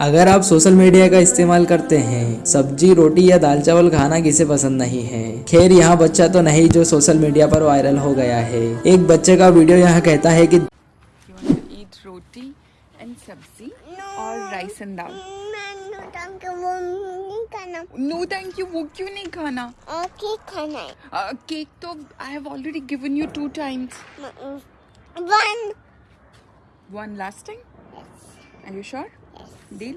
अगर आप social media का इस्तेमाल करते हैं सब्ज़ी रोटी या दाल चावल खाना किसे पसंद नहीं है खैर यहाँ बच्चा तो नहीं जो सोशल मीडिया पर वायरल हो गया है एक बच्चे का वीडियो यहाँ कहता है कि dal? मैंने तंग वो क्यों नहीं खाना केक खाना है केक तो I have already given you two times. One One last time. Are you sure? Deal.